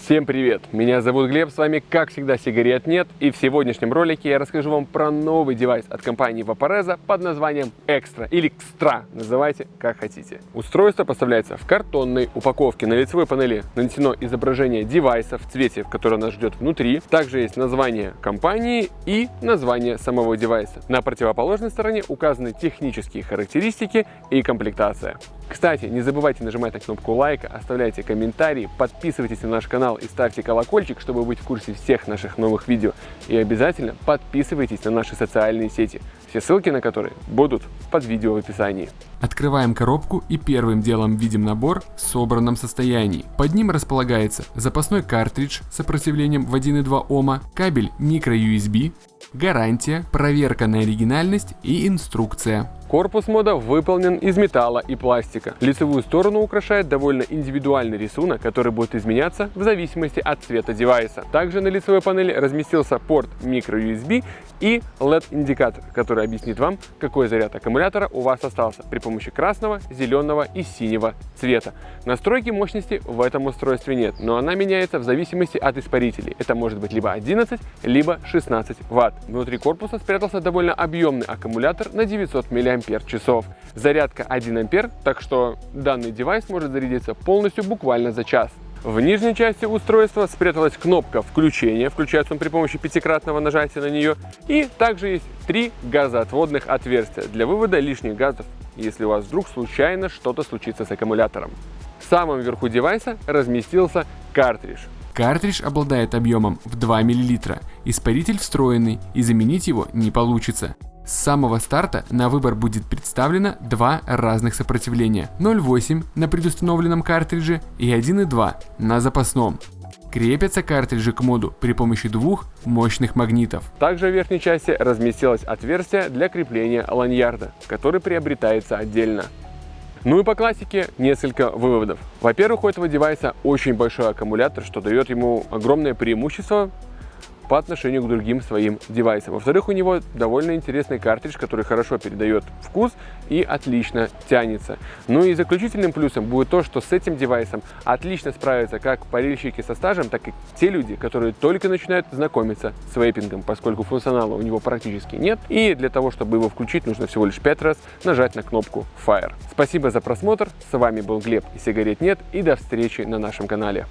Всем привет! Меня зовут Глеб, с вами как всегда сигарет нет и в сегодняшнем ролике я расскажу вам про новый девайс от компании Vaporeza под названием Extra или Extra, называйте как хотите. Устройство поставляется в картонной упаковке. На лицевой панели нанесено изображение девайса в цвете, который нас ждет внутри. Также есть название компании и название самого девайса. На противоположной стороне указаны технические характеристики и комплектация. Кстати, не забывайте нажимать на кнопку лайка, оставляйте комментарии, подписывайтесь на наш канал и ставьте колокольчик, чтобы быть в курсе всех наших новых видео. И обязательно подписывайтесь на наши социальные сети, все ссылки на которые будут под видео в описании. Открываем коробку и первым делом видим набор в собранном состоянии. Под ним располагается запасной картридж с сопротивлением в 1,2 Ома, кабель micro-USB, гарантия, проверка на оригинальность и инструкция. Корпус мода выполнен из металла и пластика. Лицевую сторону украшает довольно индивидуальный рисунок, который будет изменяться в зависимости от цвета девайса. Также на лицевой панели разместился порт micro-USB и LED-индикатор, который объяснит вам, какой заряд аккумулятора у вас остался при помощи красного, зеленого и синего цвета. Настройки мощности в этом устройстве нет, но она меняется в зависимости от испарителей. Это может быть либо 11, либо 16 Вт. Внутри корпуса спрятался довольно объемный аккумулятор на 900 мАч. Зарядка 1 ампер, так что данный девайс может зарядиться полностью буквально за час. В нижней части устройства спряталась кнопка включения, включается он при помощи пятикратного нажатия на нее, и также есть три газоотводных отверстия для вывода лишних газов, если у вас вдруг случайно что-то случится с аккумулятором. В самом верху девайса разместился картридж. Картридж обладает объемом в 2 мл, испаритель встроенный и заменить его не получится. С самого старта на выбор будет представлено два разных сопротивления 0.8 на предустановленном картридже и 1.2 на запасном. Крепятся картриджи к моду при помощи двух мощных магнитов. Также в верхней части разместилось отверстие для крепления ланьярда, который приобретается отдельно. Ну и по классике несколько выводов. Во-первых, у этого девайса очень большой аккумулятор, что дает ему огромное преимущество по отношению к другим своим девайсам. Во-вторых, у него довольно интересный картридж, который хорошо передает вкус и отлично тянется. Ну и заключительным плюсом будет то, что с этим девайсом отлично справятся как парильщики со стажем, так и те люди, которые только начинают знакомиться с вейпингом, поскольку функционала у него практически нет. И для того, чтобы его включить, нужно всего лишь 5 раз нажать на кнопку Fire. Спасибо за просмотр, с вами был Глеб и сигарет нет, и до встречи на нашем канале.